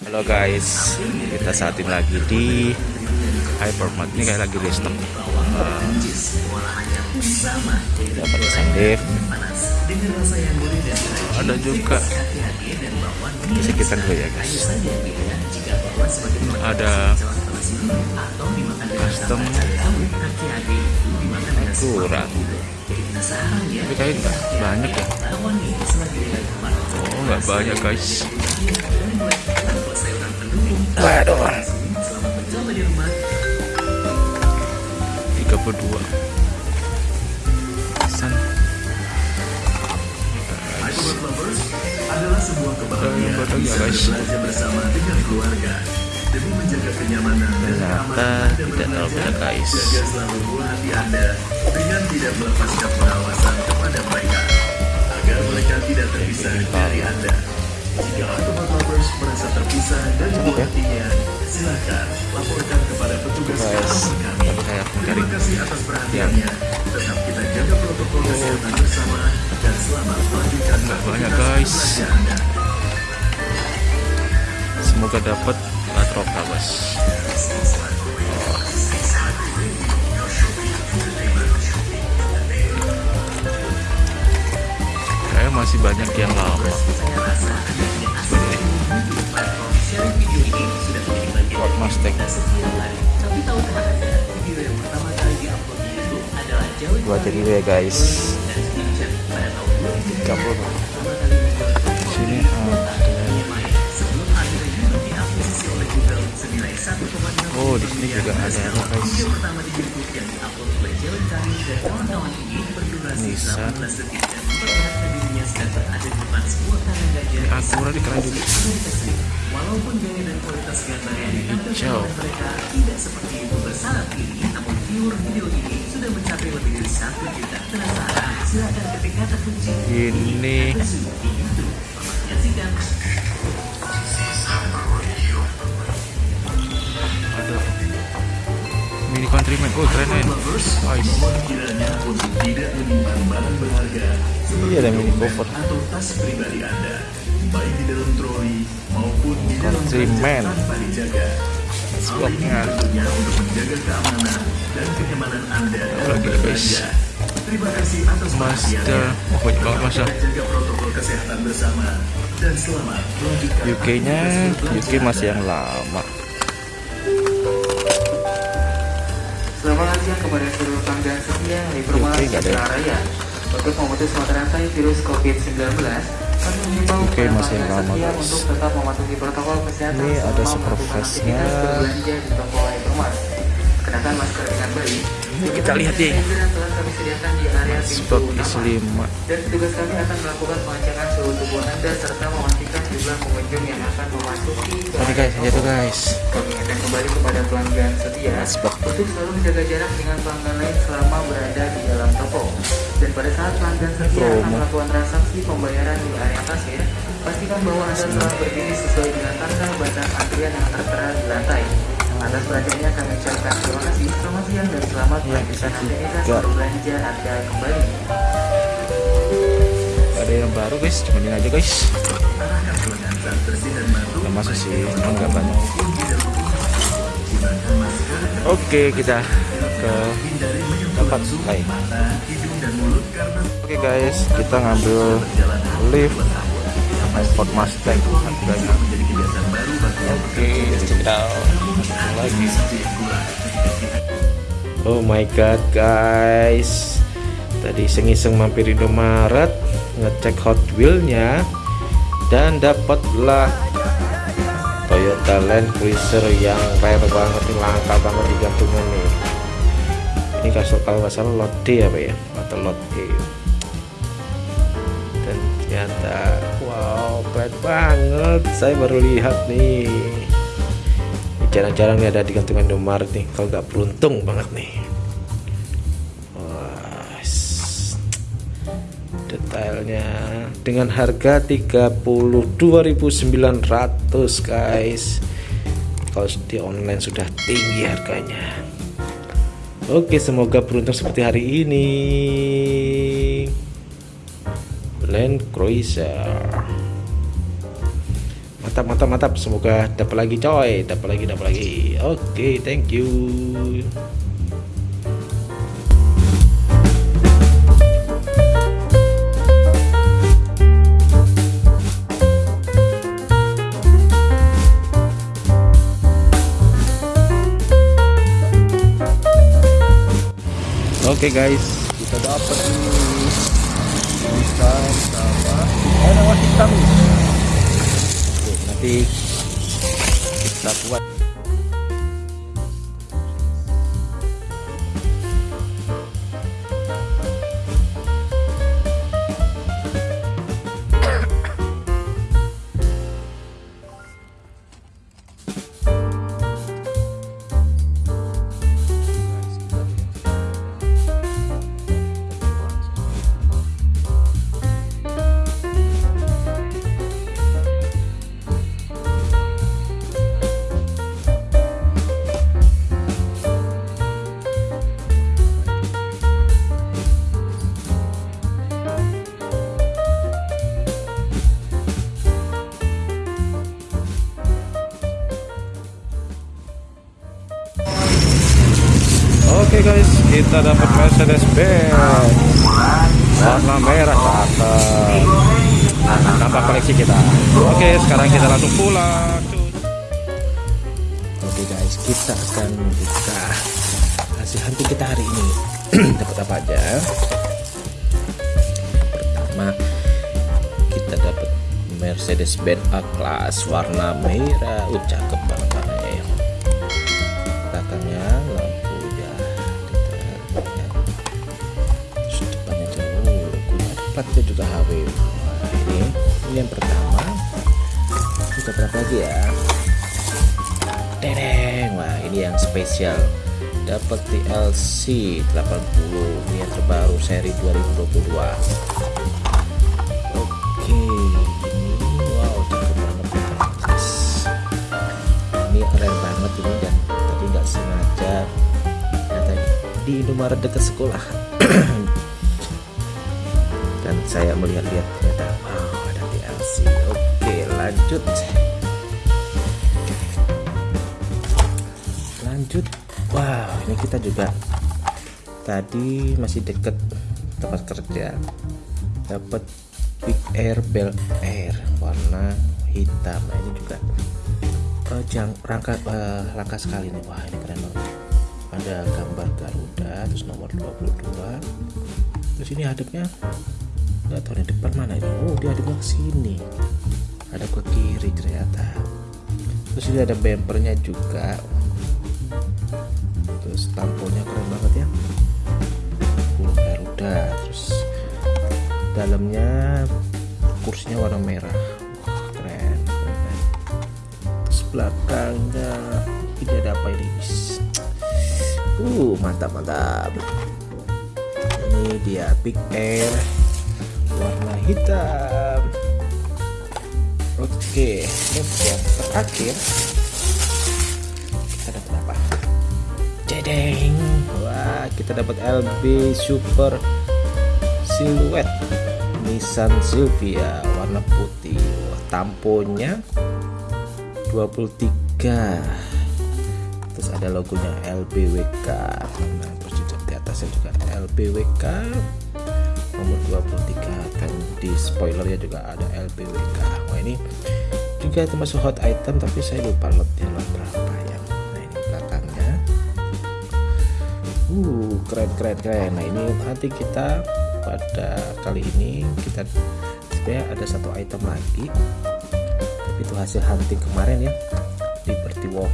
Halo guys, kita saat ini lagi di Hypermart ini kayak lagi. Uh, dapat sandif. Ada juga di sekitar gue ya guys. Ada custom kurang. Tapi kayak nggak banyak ya. Oh nggak banyak guys. Waduh. 32 San adalah sebuah kebahagiaan bisa guys. berbelanja bersama dengan keluarga demi menjaga kenyamanan dan keamanan Anda berbelanja. guys. Jaga selalu buah hati Anda dengan tidak melepaskan pengawasan kepada mereka agar mereka tidak terpisah dari Anda. Jika Automat Lovers merasa terpisah dari buah ya? hatinya, silakan laporkan kepada petugas kami. Terima kasih atas perhatiannya. Tetap kita jaga protokol kesehatan bersama dan selamat melanjutkan aktivitas belanja. Semoga dapat Atroka bos masih banyak yang lama. Ford Mustang Gua jadi ya guys. 30 Sini ada Oh, di sini juga ada apa guys? Nissan. Ini Acura di keren juga. Walaupun gaya dan kualitas gambar yang ditampilkan oleh mereka tidak seperti itu bersaat ini, namun viewer video ini sudah mencapai lebih dari satu juta. Penasaran? Silakan ketik kata kunci Ini Suzuki Countryman. Oh, keren men. lovers, Nice. Iya, ada mini cover. atau tas pribadi Anda, baik di dalam troli maupun di dalam Countryman. Swapnya. untuk menjaga keamanan dan kenyamanan Anda Lagi, guys. Terima kasih atas Master. Oh, banyak banget masa. Kita jaga protokol kesehatan bersama dan selamat melanjutkan UK-nya UK masih yang lama. Selamat siang kepada seluruh pelanggan setia nggak ada. Citra Raya. Untuk memutus mata rantai virus COVID-19, kami mengimbau kepada masih lama, setia guys. untuk tetap mematuhi protokol kesehatan Ini ada supervisnya. berbelanja di toko. Kenakan masker dengan baik. Ini kita lihat deh. Yang telah kami sediakan di area pintu Stok utama. isi 5. Dan petugas kami akan melakukan pengecekan suhu tubuh Anda serta memastikan jumlah pengunjung yang akan memasuki Tadi guys, aja tuh toko. guys. Kami kembali kepada pelanggan setia Asbak. untuk selalu menjaga jarak dengan pelanggan lain selama berada di dalam toko. Dan pada saat pelanggan setia akan melakukan transaksi pembayaran di area kasir, pastikan bahwa Anda telah berdiri sesuai dengan tanda batas antrian yang tertera di lantai. Atas perhatiannya kami ucapkan terima kasih, selamat siang dan selamat melanjutkan aktivitas juga. berbelanja Anda kembali. Ada yang baru guys, cuman ini aja guys. Nggak masuk sih, cuma nggak banyak. Oke, kita ke tempat lain. Oke guys, kita ngambil lift Ford Mustang harganya. yang Oke, check it out. Lagi. Oh my god guys. Tadi iseng-iseng mampir Indomaret Ngecek Hot Wheelnya Dan dapatlah Toyota Land Cruiser yang rare banget nih Langka banget di gantungan nih Ini kasih kalau nggak salah lot D apa ya? Atau lot E Dan ternyata Wow keren banget. Saya baru lihat nih jarang-jarang nih ada di gantungan Indomaret nih. Kalau nggak beruntung banget nih. Detailnya. Dengan harga 32.900 guys. Kalau di online sudah tinggi harganya. Oke semoga beruntung seperti hari ini. Land Cruiser mantap mantap mantap. Semoga dapat lagi coy. Dapat lagi dapat lagi. Oke okay, thank you. Oke okay guys, kita dapat nih. Hitam sama eh nama hitam. Oke, nanti kita buat Oke kita dapat Mercedes Benz warna merah cakep. Tambah koleksi kita. Oke, sekarang kita langsung pulang. Oke guys, kita akan buka hasil hunting kita hari ini. dapat apa aja? Pertama, kita dapat Mercedes Benz A Class warna merah. Cakep banget platnya juga HW ini ini yang pertama. Kita berapa lagi ya? Dereng wah ini yang spesial. Dapat TLC 80 ini yang terbaru seri 2022 oke ini wow banget ini keren banget ini dan tadi nggak sengaja. Ternyata di Indomaret dekat sekolah dan saya melihat-lihat ternyata wow ada DLC oke lanjut. Lanjut. Wow ini kita juga tadi masih deket tempat kerja. Dapat Big Air Bel Air warna hitam. Nah ini juga uh, jang, rangka uh, langka sekali nih. Wah ini keren banget. Ada gambar Garuda terus nomor 22 terus ini hadapnya nggak tahu di depan mana ini. Oh dia ada ke sini. Ada ke kiri ternyata. Terus ini ada bumpernya juga. Terus tamponya keren banget ya. Burung garuda. Terus dalamnya kursinya warna merah. Wah, keren, keren. Terus belakangnya ini ada apa ini? Uh mantap mantap. Ini dia big air hitam oke terus yang terakhir kita dapat apa? Jedeng. Wah kita dapat LB Super Silhouette Nissan Silvia warna putih. Wah, tamponya 23 terus ada logonya LBWK nah terus juga di atasnya juga LBWK nomor 23 dan di spoilernya juga ada LBWK wah ini juga termasuk hot item tapi saya lupa lotnya lot berapa ya. Nah ini belakangnya. Uh keren keren keren. Nah ini nanti kita pada kali ini kita sebenarnya ada satu item lagi. Tapi itu hasil hunting kemarin ya Liberty Walk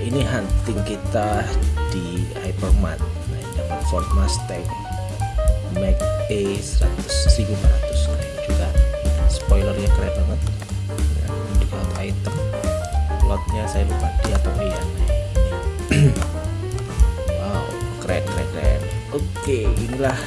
ini dia hunting kita di Hypermart. Nah dapat Ford Mustang Mac A 100 1400 nah ini juga spoilernya keren banget. Ya, ini juga item. Lotnya saya lupa di atau iya. Nah, ini. Wow keren keren keren. Oke inilah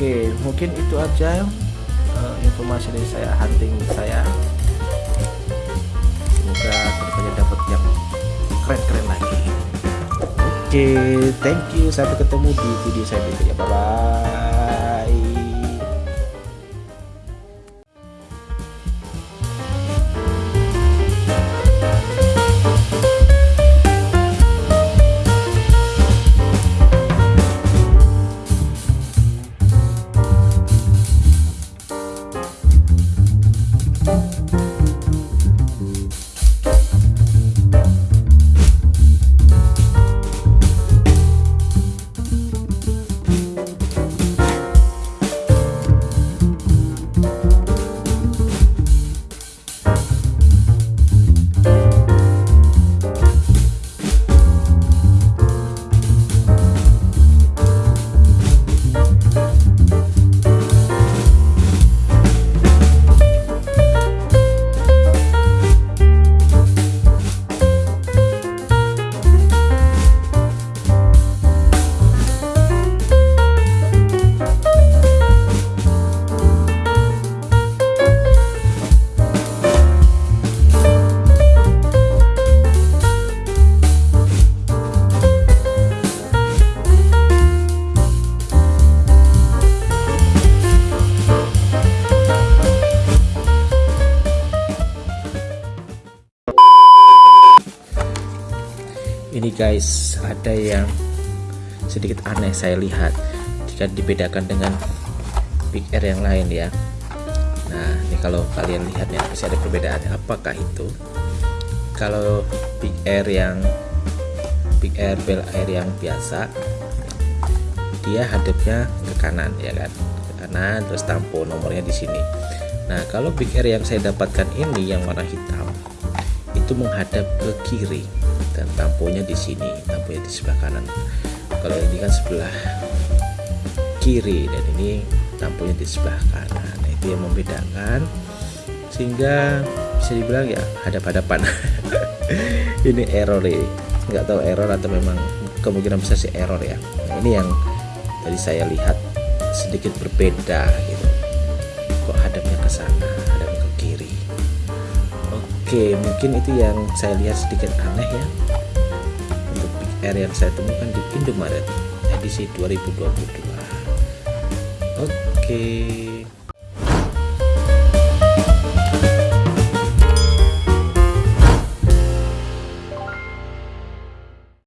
oke mungkin itu aja uh, informasi dari saya hunting saya. Semoga ke depannya dapat yang keren-keren lagi. Oke thank you. Sampai ketemu di video saya berikutnya. Bye bye sedikit aneh saya lihat. Jika dibedakan dengan Big Air yang lain ya. Nah ini kalau kalian lihat ya masih ada perbedaannya apakah itu? Kalau Big Air yang Big Air Bel Air yang biasa dia hadapnya ke kanan ya kan? Ke kanan terus tampo nomornya di sini. Nah kalau Big Air yang saya dapatkan ini yang warna hitam itu menghadap ke kiri dan tamponya di sini tamponya di sebelah kanan kalau ini kan sebelah kiri dan ini tamponya di sebelah kanan. Nah, itu yang membedakan sehingga bisa dibilang ya hadap-hadapan. Ini error ya. Nggak tahu error atau memang kemungkinan besar sih error ya. Nah, ini yang tadi saya lihat sedikit berbeda gitu. Kok hadapnya ke sana hadapnya ke kiri. Oke, mungkin itu yang saya lihat sedikit aneh ya Air yang saya temukan di Indomaret edisi 2022. Oke.